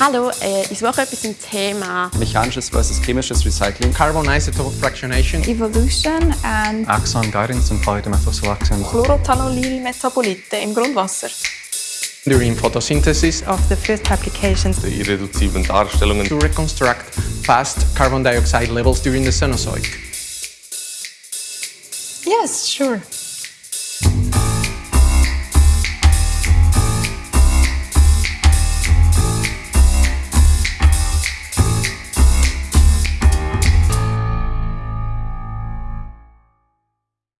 Hallo, äh, ich suche etwas zum Thema Mechanisches versus chemisches Recycling. Carbon isotope fractionation. Evolution and Axon guidance and phytomethyl Chlorothalonylmetabolite im Grundwasser. During photosynthesis Of the first applications Die irreduziblen Darstellungen to reconstruct fast carbon dioxide levels during the Cenozoic. Yes, sure.